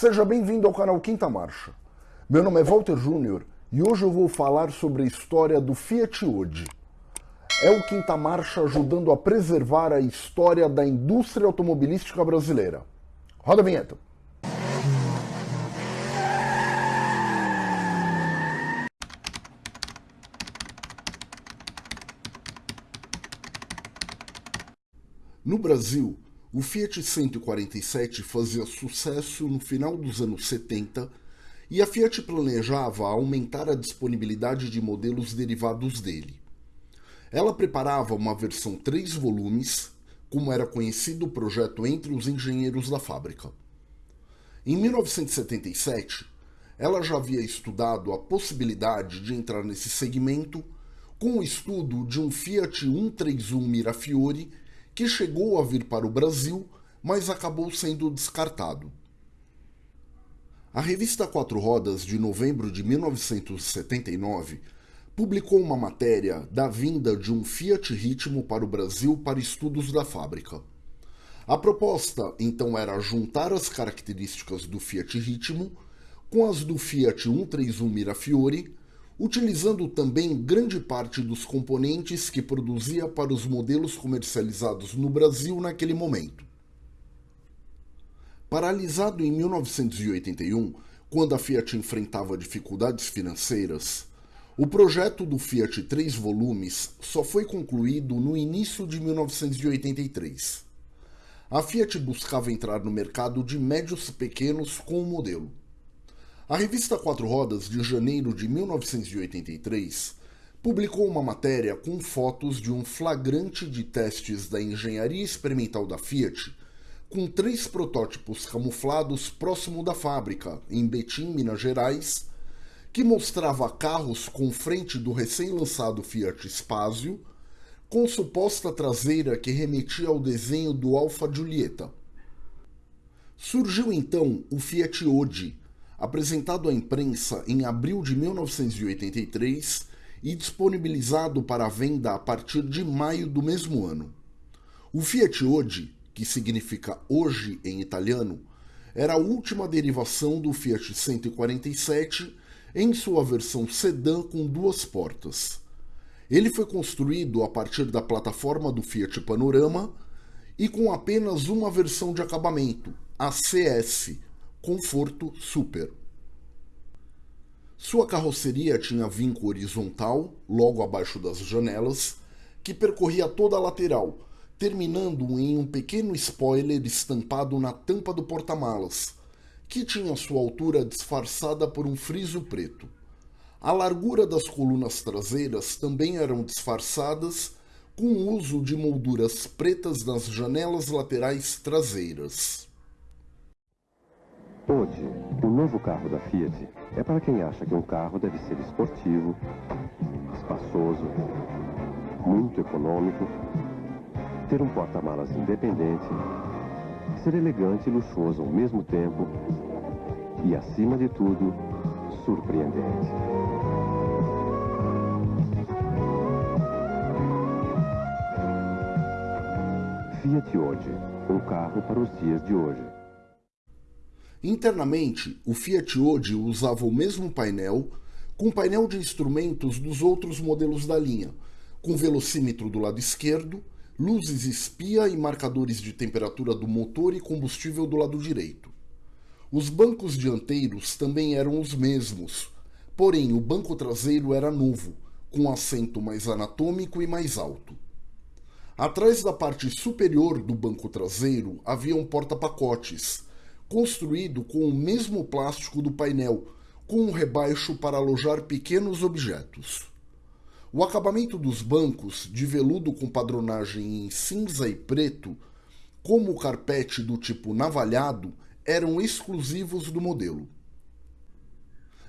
Seja bem-vindo ao canal Quinta Marcha. Meu nome é Walter Júnior e hoje eu vou falar sobre a história do Fiat Ode. É o Quinta Marcha ajudando a preservar a história da indústria automobilística brasileira. Roda a vinheta. No Brasil, o Fiat 147 fazia sucesso no final dos anos 70 e a Fiat planejava aumentar a disponibilidade de modelos derivados dele. Ela preparava uma versão 3 volumes, como era conhecido o projeto entre os engenheiros da fábrica. Em 1977, ela já havia estudado a possibilidade de entrar nesse segmento com o estudo de um Fiat 131 Mirafiori que chegou a vir para o Brasil, mas acabou sendo descartado. A revista Quatro Rodas, de novembro de 1979, publicou uma matéria da vinda de um Fiat Ritmo para o Brasil para estudos da fábrica. A proposta, então, era juntar as características do Fiat Ritmo com as do Fiat 131 Mirafiori utilizando também grande parte dos componentes que produzia para os modelos comercializados no Brasil naquele momento. Paralisado em 1981, quando a Fiat enfrentava dificuldades financeiras, o projeto do Fiat 3 volumes só foi concluído no início de 1983. A Fiat buscava entrar no mercado de médios pequenos com o modelo. A revista Quatro Rodas, de janeiro de 1983, publicou uma matéria com fotos de um flagrante de testes da engenharia experimental da Fiat, com três protótipos camuflados próximo da fábrica, em Betim, Minas Gerais, que mostrava carros com frente do recém-lançado Fiat Spazio, com suposta traseira que remetia ao desenho do Alfa Giulietta. Surgiu então o Fiat Ode, apresentado à imprensa em abril de 1983 e disponibilizado para venda a partir de maio do mesmo ano. O Fiat Ode, que significa hoje em italiano, era a última derivação do Fiat 147 em sua versão sedã com duas portas. Ele foi construído a partir da plataforma do Fiat Panorama e com apenas uma versão de acabamento, a CS, conforto super. Sua carroceria tinha vinco horizontal, logo abaixo das janelas, que percorria toda a lateral, terminando em um pequeno spoiler estampado na tampa do porta-malas, que tinha sua altura disfarçada por um friso preto. A largura das colunas traseiras também eram disfarçadas com o uso de molduras pretas nas janelas laterais traseiras. Hoje, o novo carro da Fiat é para quem acha que um carro deve ser esportivo, espaçoso, muito econômico, ter um porta-malas independente, ser elegante e luxuoso ao mesmo tempo e, acima de tudo, surpreendente. Fiat hoje, um carro para os dias de hoje. Internamente, o Fiat Ode usava o mesmo painel com painel de instrumentos dos outros modelos da linha, com velocímetro do lado esquerdo, luzes espia e marcadores de temperatura do motor e combustível do lado direito. Os bancos dianteiros também eram os mesmos, porém o banco traseiro era novo, com assento mais anatômico e mais alto. Atrás da parte superior do banco traseiro havia um porta-pacotes, construído com o mesmo plástico do painel, com um rebaixo para alojar pequenos objetos. O acabamento dos bancos, de veludo com padronagem em cinza e preto, como o carpete do tipo navalhado, eram exclusivos do modelo.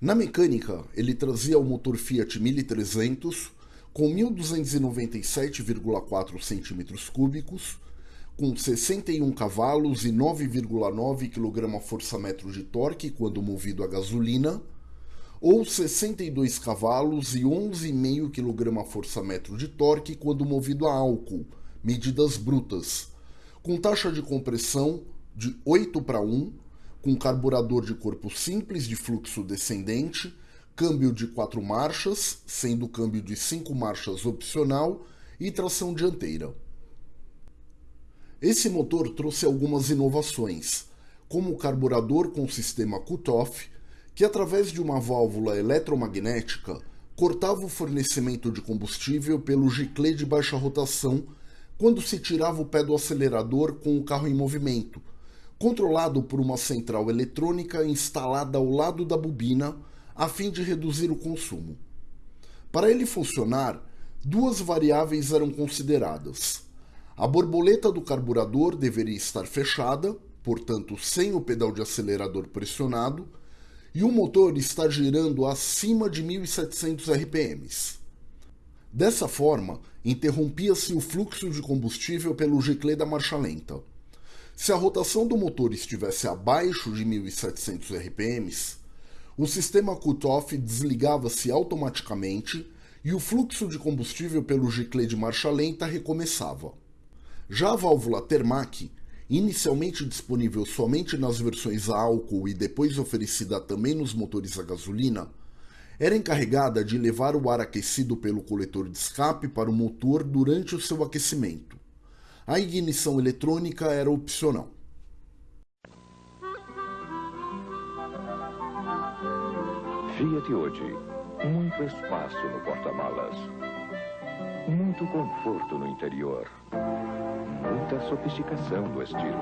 Na mecânica, ele trazia o motor Fiat 1300 com 1297,4 cm3, com 61 cavalos e 9,9 kgfm de torque quando movido a gasolina, ou 62 cavalos e 11,5 kgfm de torque quando movido a álcool, medidas brutas, com taxa de compressão de 8 para 1, com carburador de corpo simples de fluxo descendente, câmbio de quatro marchas, sendo câmbio de cinco marchas opcional, e tração dianteira. Esse motor trouxe algumas inovações, como o carburador com sistema cut-off, que através de uma válvula eletromagnética cortava o fornecimento de combustível pelo giclê de baixa rotação quando se tirava o pé do acelerador com o carro em movimento, controlado por uma central eletrônica instalada ao lado da bobina a fim de reduzir o consumo. Para ele funcionar, duas variáveis eram consideradas. A borboleta do carburador deveria estar fechada, portanto sem o pedal de acelerador pressionado, e o motor estar girando acima de 1700 RPMs. Dessa forma, interrompia-se o fluxo de combustível pelo giclê da marcha lenta. Se a rotação do motor estivesse abaixo de 1700 RPMs, o sistema cut-off desligava-se automaticamente e o fluxo de combustível pelo giclê de marcha lenta recomeçava. Já a válvula Termac, inicialmente disponível somente nas versões a álcool e depois oferecida também nos motores a gasolina, era encarregada de levar o ar aquecido pelo coletor de escape para o motor durante o seu aquecimento. A ignição eletrônica era opcional. Fiat hoje muito espaço no porta-malas. Muito conforto no interior. Muita sofisticação do estilo.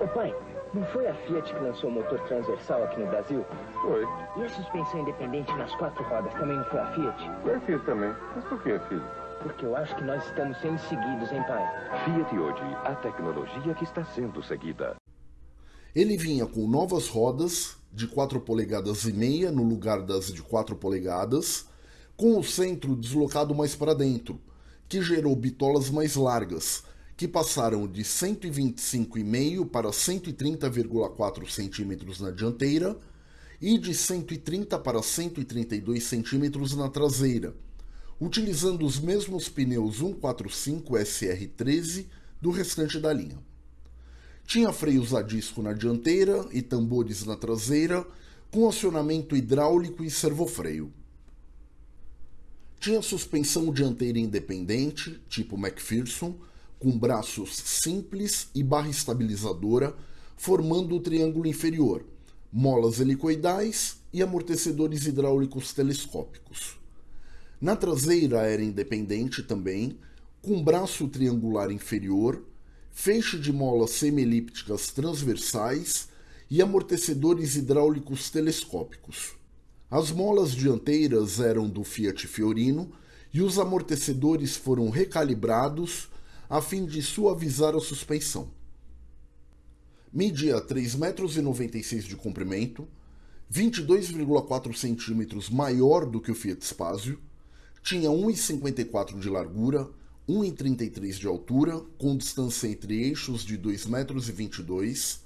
Ô pai, não foi a Fiat que lançou o motor transversal aqui no Brasil? Foi. E a suspensão independente nas quatro rodas também não foi a Fiat? Foi a Fiat também. Mas por que, filho? Porque eu acho que nós estamos sendo seguidos, hein, pai? Fiat hoje, a tecnologia que está sendo seguida. Ele vinha com novas rodas de 4 polegadas e meia no lugar das de 4 polegadas, com o centro deslocado mais para dentro, que gerou bitolas mais largas, que passaram de 125,5 para 130,4 centímetros na dianteira e de 130 para 132 centímetros na traseira, utilizando os mesmos pneus 145 SR13 do restante da linha. Tinha freios a disco na dianteira e tambores na traseira, com acionamento hidráulico e servofreio. Tinha suspensão dianteira independente, tipo McPherson, com braços simples e barra estabilizadora, formando o triângulo inferior, molas helicoidais e amortecedores hidráulicos telescópicos. Na traseira era independente também, com braço triangular inferior, feixe de molas semielípticas transversais e amortecedores hidráulicos telescópicos. As molas dianteiras eram do Fiat Fiorino e os amortecedores foram recalibrados a fim de suavizar a suspensão. Media 3,96 metros de comprimento, 22,4 centímetros maior do que o Fiat Spazio, tinha 1,54 de largura 1,33 de altura, com distância entre eixos de 2,22 metros,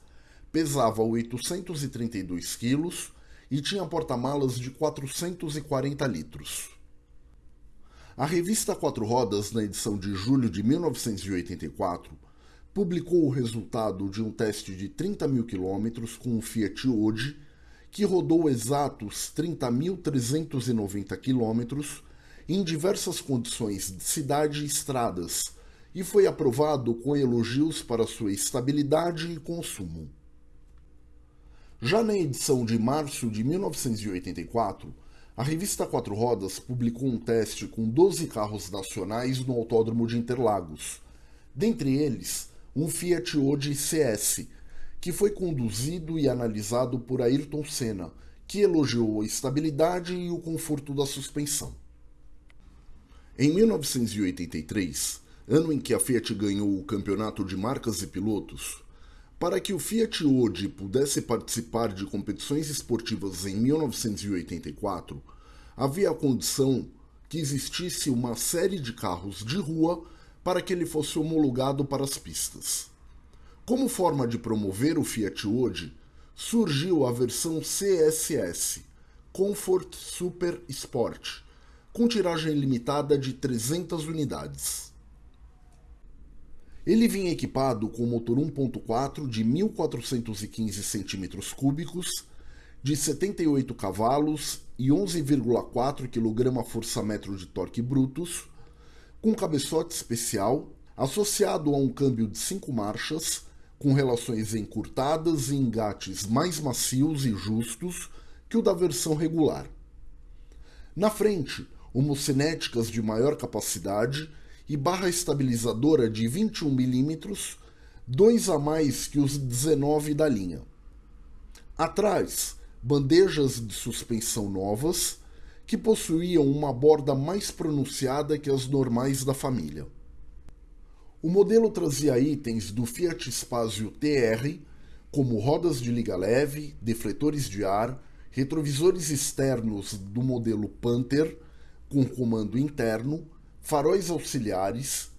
pesava 832 quilos e tinha porta-malas de 440 litros. A revista Quatro Rodas, na edição de julho de 1984, publicou o resultado de um teste de 30 mil quilômetros com o Fiat Ode, que rodou exatos 30.390 quilômetros em diversas condições de cidade e estradas e foi aprovado com elogios para sua estabilidade e consumo. Já na edição de março de 1984, a revista Quatro Rodas publicou um teste com 12 carros nacionais no Autódromo de Interlagos, dentre eles um Fiat Ode CS, que foi conduzido e analisado por Ayrton Senna, que elogiou a estabilidade e o conforto da suspensão. Em 1983, ano em que a Fiat ganhou o campeonato de marcas e pilotos, para que o Fiat Ode pudesse participar de competições esportivas em 1984, havia a condição que existisse uma série de carros de rua para que ele fosse homologado para as pistas. Como forma de promover o Fiat Ode, surgiu a versão CSS, Comfort Super Sport, com tiragem limitada de 300 unidades. Ele vinha equipado com motor 1.4 de 1415 cm3, de 78 cavalos e 11,4 kgfm de torque brutos, com cabeçote especial, associado a um câmbio de 5 marchas, com relações encurtadas e engates mais macios e justos que o da versão regular. Na frente, homocinéticas de maior capacidade e barra estabilizadora de 21 mm, dois a mais que os 19 da linha. Atrás, bandejas de suspensão novas, que possuíam uma borda mais pronunciada que as normais da família. O modelo trazia itens do Fiat Spazio TR, como rodas de liga leve, defletores de ar, retrovisores externos do modelo Panther, com comando interno, faróis auxiliares,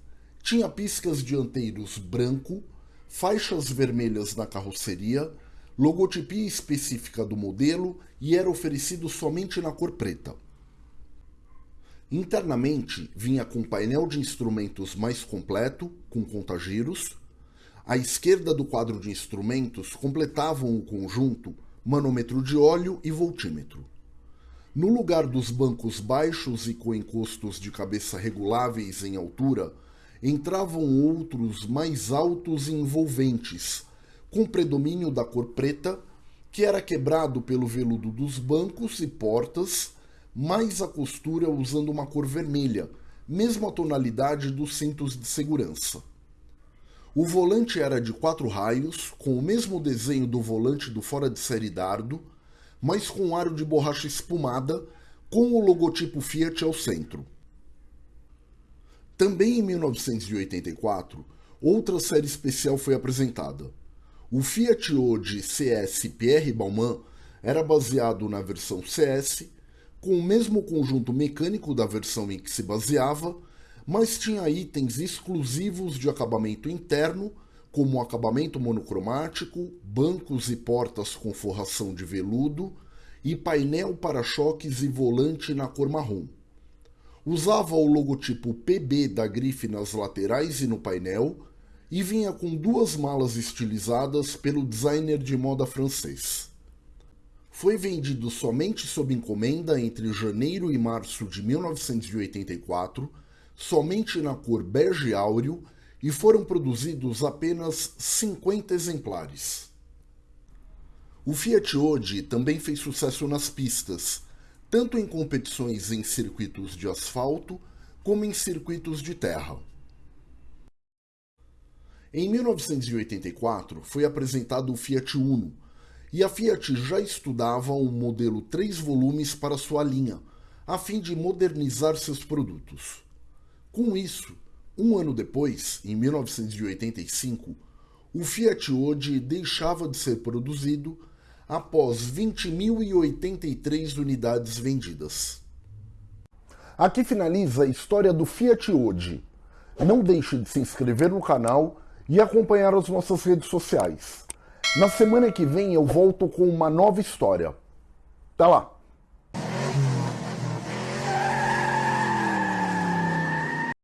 tinha piscas dianteiros branco, faixas vermelhas na carroceria, logotipia específica do modelo e era oferecido somente na cor preta. Internamente, vinha com painel de instrumentos mais completo, com contagiros. À esquerda do quadro de instrumentos completavam o conjunto manômetro de óleo e voltímetro. No lugar dos bancos baixos e com encostos de cabeça reguláveis em altura, entravam outros mais altos e envolventes, com predomínio da cor preta, que era quebrado pelo veludo dos bancos e portas, mais a costura usando uma cor vermelha, mesma tonalidade dos cintos de segurança. O volante era de quatro raios, com o mesmo desenho do volante do fora de série Dardo, mas com aro de borracha espumada, com o logotipo Fiat ao centro. Também em 1984, outra série especial foi apresentada. O Fiat Ode CS Pierre Balmain era baseado na versão CS, com o mesmo conjunto mecânico da versão em que se baseava, mas tinha itens exclusivos de acabamento interno como acabamento monocromático, bancos e portas com forração de veludo e painel para-choques e volante na cor marrom. Usava o logotipo PB da grife nas laterais e no painel e vinha com duas malas estilizadas pelo designer de moda francês. Foi vendido somente sob encomenda entre janeiro e março de 1984, somente na cor bege áureo e foram produzidos apenas 50 exemplares. O Fiat Ode também fez sucesso nas pistas, tanto em competições em circuitos de asfalto como em circuitos de terra. Em 1984 foi apresentado o Fiat Uno, e a Fiat já estudava um modelo 3 volumes para sua linha, a fim de modernizar seus produtos. Com isso, um ano depois, em 1985, o Fiat Ode deixava de ser produzido após 20.083 unidades vendidas. Aqui finaliza a história do Fiat Ode. Não deixe de se inscrever no canal e acompanhar as nossas redes sociais. Na semana que vem eu volto com uma nova história. Até lá!